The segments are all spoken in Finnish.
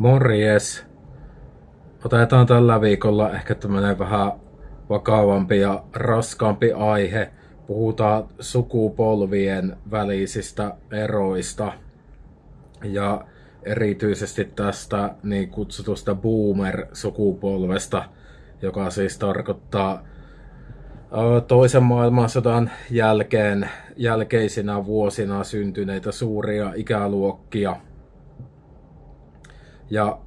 Morjes! Otetaan tällä viikolla ehkä tämmönen vähän vakavampi ja raskaampi aihe. Puhutaan sukupolvien välisistä eroista ja erityisesti tästä niin kutsutusta boomer-sukupolvesta, joka siis tarkoittaa toisen maailmansodan jälkeen, jälkeisinä vuosina syntyneitä suuria ikäluokkia – ja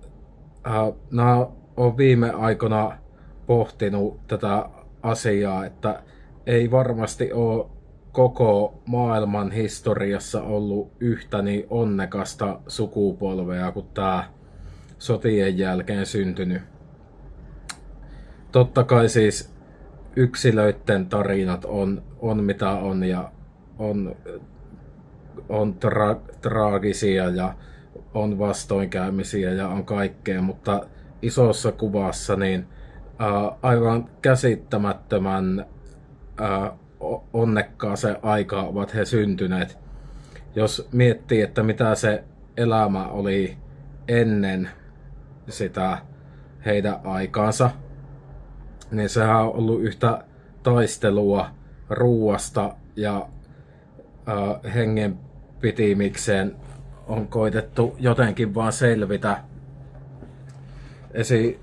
äh, nämä on viime aikoina pohtinut tätä asiaa, että ei varmasti ole koko maailman historiassa ollut yhtä niin onnekasta sukupolvea kuin tämä sotien jälkeen syntynyt. Totta kai siis yksilöiden tarinat on, on mitä on ja on, on tra- traagisia ja on vastoinkäymisiä ja on kaikkea, mutta isossa kuvassa niin ää, aivan käsittämättömän ää, onnekkaaseen aikaan ovat he syntyneet. Jos miettii, että mitä se elämä oli ennen sitä heidän aikaansa, niin sehän on ollut yhtä taistelua ruuasta ja äh, hengen pitimikseen on koitettu jotenkin vaan selvitä. Esi,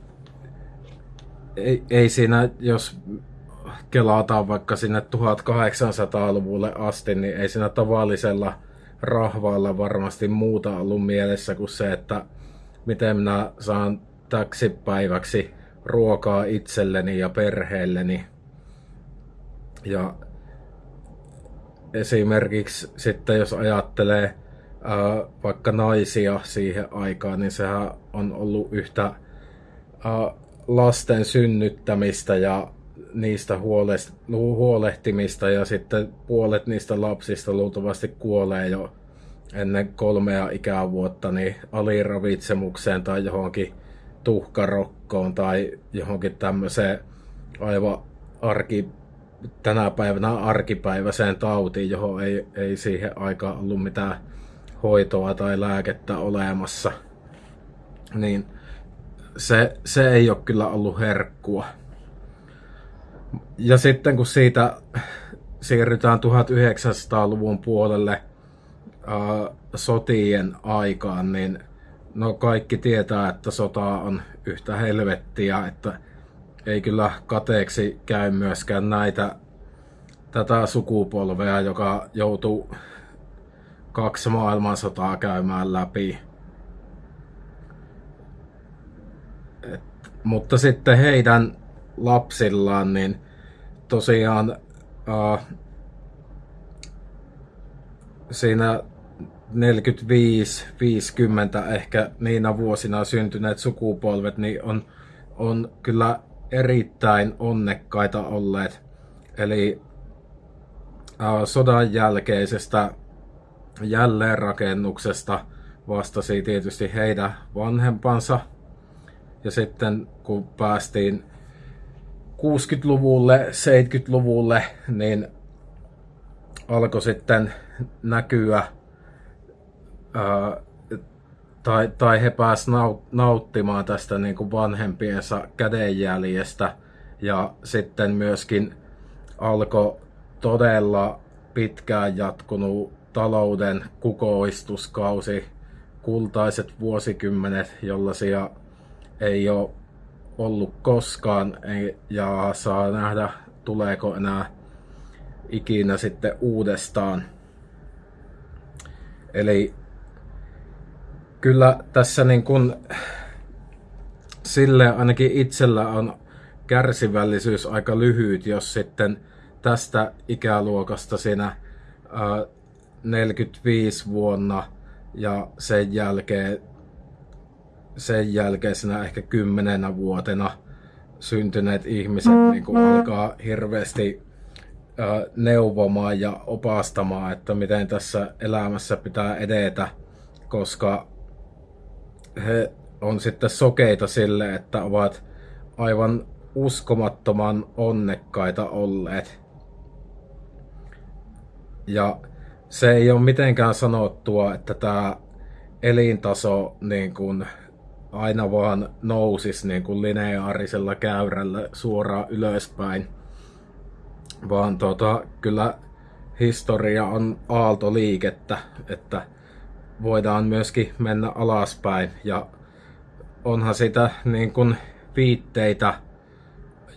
ei, ei siinä, jos kelataan vaikka sinne 1800-luvulle asti, niin ei siinä tavallisella rahvaalla varmasti muuta ollut mielessä kuin se, että miten minä saan täksi päiväksi ruokaa itselleni ja perheelleni. Ja esimerkiksi sitten jos ajattelee vaikka naisia siihen aikaan, niin sehän on ollut yhtä lasten synnyttämistä ja niistä huolehtimista ja sitten puolet niistä lapsista luultavasti kuolee jo ennen kolmea ikävuotta niin aliravitsemukseen tai johonkin tuhkarokkoon tai johonkin tämmöiseen aivan arki, tänä päivänä arkipäiväiseen tautiin, johon ei, ei siihen aikaan ollut mitään hoitoa tai lääkettä olemassa, niin se, se ei ole kyllä ollut herkkua. Ja sitten kun siitä siirrytään 1900-luvun puolelle ää, sotien aikaan, niin no kaikki tietää, että sota on yhtä helvettiä, että ei kyllä kateeksi käy myöskään näitä tätä sukupolvea, joka joutuu kaksi maailmansotaa käymään läpi. Et, mutta sitten heidän lapsillaan, niin tosiaan äh, siinä 45-50 ehkä niinä vuosina syntyneet sukupolvet, niin on, on kyllä erittäin onnekkaita olleet. Eli äh, sodan jälkeisestä jälleenrakennuksesta vastasi tietysti heidän vanhempansa. Ja sitten kun päästiin 60-luvulle, 70-luvulle, niin alkoi sitten näkyä, ää, tai, tai he pääsivät nauttimaan tästä niin kuin vanhempiensa kädenjäljestä. Ja sitten myöskin alkoi todella pitkään jatkunut talouden kukoistuskausi, kultaiset vuosikymmenet, jollaisia ei ole ollut koskaan ja saa nähdä tuleeko enää ikinä sitten uudestaan. Eli kyllä tässä niin kuin sille ainakin itsellä on kärsivällisyys aika lyhyt, jos sitten tästä ikäluokasta siinä 45 vuonna ja sen jälkeen sen jälkeisenä ehkä kymmenenä vuotena syntyneet ihmiset mm, niin kuin alkaa hirveästi äh, neuvomaan ja opastamaan, että miten tässä elämässä pitää edetä, koska he on sitten sokeita sille, että ovat aivan uskomattoman onnekkaita olleet. Ja se ei ole mitenkään sanottua, että tämä elintaso niin kuin aina vaan nousis niin kuin lineaarisella käyrällä suoraan ylöspäin. Vaan tota, kyllä historia on aaltoliikettä, että voidaan myöskin mennä alaspäin. Ja onhan sitä niin kuin viitteitä,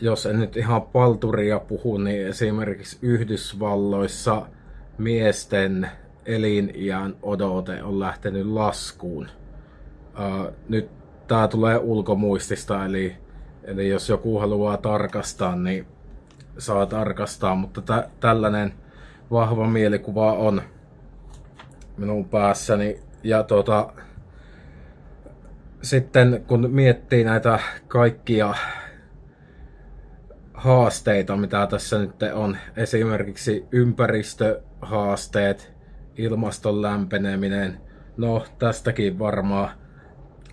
jos en nyt ihan palturia puhu, niin esimerkiksi Yhdysvalloissa miesten eliniän odote on lähtenyt laskuun. Uh, nyt tämä tulee ulkomuistista, eli, eli jos joku haluaa tarkastaa, niin saa tarkastaa, mutta tä, tällainen vahva mielikuva on minun päässäni. Ja tota, sitten kun miettii näitä kaikkia haasteita, mitä tässä nyt on, esimerkiksi ympäristöhaasteet, ilmaston lämpeneminen, no tästäkin varmaan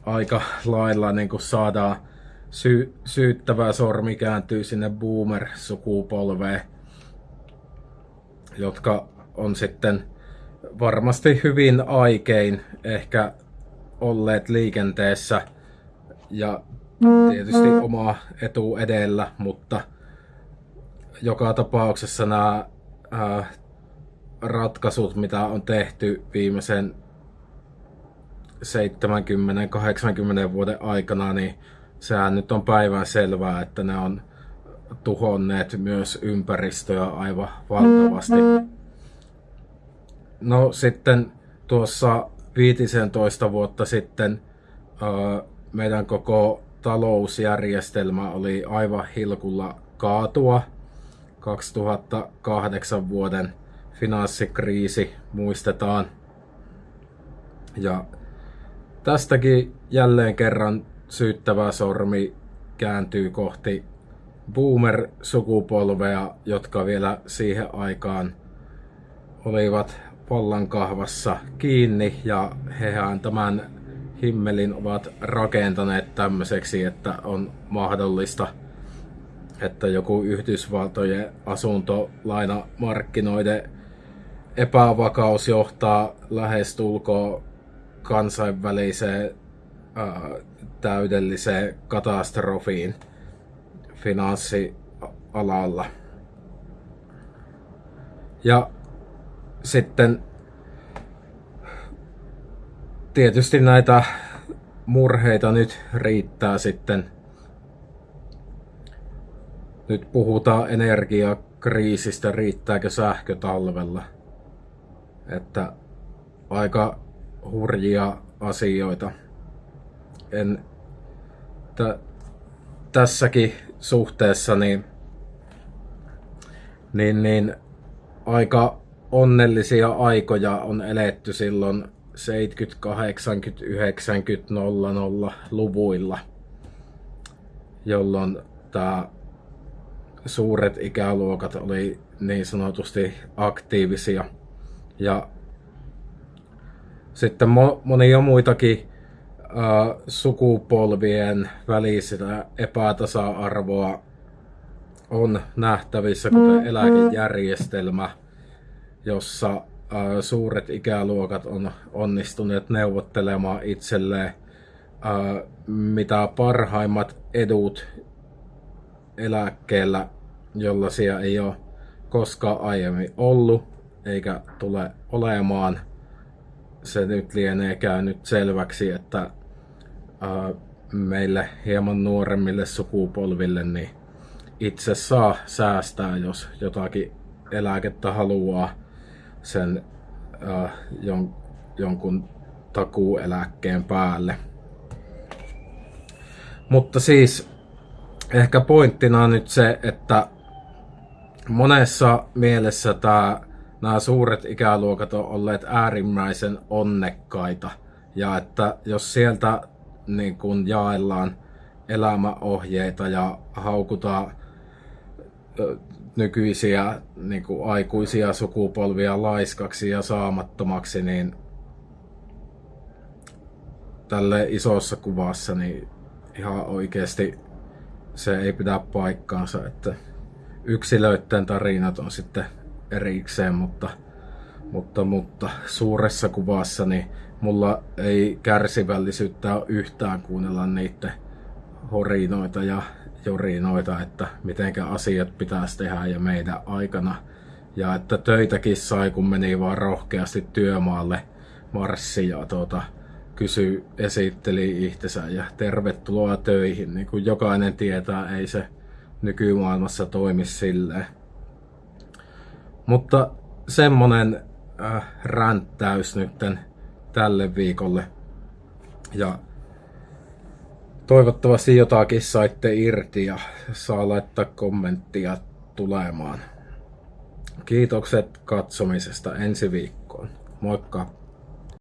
aika lailla niin kuin saadaan sy- syyttävä sormi kääntyy sinne boomer-sukupolveen, jotka on sitten varmasti hyvin aikein ehkä olleet liikenteessä ja tietysti oma etu edellä, mutta joka tapauksessa nämä ää, ratkaisut, mitä on tehty viimeisen 70-80 vuoden aikana, niin sehän nyt on päivän selvää, että ne on tuhonneet myös ympäristöä aivan valtavasti. No sitten tuossa 15 vuotta sitten meidän koko talousjärjestelmä oli aivan hilkulla kaatua. 2008 vuoden finanssikriisi muistetaan. Ja tästäkin jälleen kerran syyttävä sormi kääntyy kohti boomer-sukupolvea, jotka vielä siihen aikaan olivat vallan kahvassa kiinni ja hehän tämän himmelin ovat rakentaneet tämmöiseksi, että on mahdollista, että joku Yhdysvaltojen asuntolainamarkkinoiden epävakaus johtaa lähestulkoon kansainväliseen ää, täydelliseen katastrofiin finanssialalla. Ja sitten tietysti näitä murheita nyt riittää sitten. Nyt puhutaan energiakriisistä, riittääkö sähkö talvella. Että aika hurjia asioita. En t- tässäkin suhteessa niin, niin, niin aika onnellisia aikoja on eletty silloin 70, 80, 90, 00 luvuilla, jolloin tämä suuret ikäluokat oli niin sanotusti aktiivisia. Ja sitten mo- monia muitakin äh, sukupolvien välistä epätasa-arvoa on nähtävissä, kuten eläkejärjestelmä, jossa suuret ikäluokat on onnistuneet neuvottelemaan itselleen mitä parhaimmat edut eläkkeellä, jollaisia ei ole koskaan aiemmin ollut eikä tule olemaan. Se nyt lienee käynyt selväksi, että meille hieman nuoremmille sukupolville niin itse saa säästää, jos jotakin eläkettä haluaa sen äh, jon, jonkun takuueläkkeen päälle. Mutta siis ehkä pointtina on nyt se, että monessa mielessä tämä, nämä suuret ikäluokat on olleet äärimmäisen onnekkaita. Ja että jos sieltä niin kun jaellaan elämäohjeita ja haukutaan nykyisiä niin kuin aikuisia sukupolvia laiskaksi ja saamattomaksi, niin tälle isossa kuvassa niin ihan oikeasti se ei pidä paikkaansa, että yksilöiden tarinat on sitten erikseen, mutta Mutta, mutta suuressa kuvassa niin mulla ei kärsivällisyyttä ole yhtään kuunnella niiden horinoita ja jorinoita, että mitenkä asiat pitäisi tehdä ja meidän aikana. Ja että töitäkin sai, kun meni vaan rohkeasti työmaalle marssi ja tuota, kysy, esitteli itsensä ja tervetuloa töihin. Niin kuin jokainen tietää, ei se nykymaailmassa toimi silleen. Mutta semmonen äh, ränttäys nytten tälle viikolle. Ja toivottavasti jotakin saitte irti ja saa laittaa kommenttia tulemaan. Kiitokset katsomisesta ensi viikkoon. Moikka!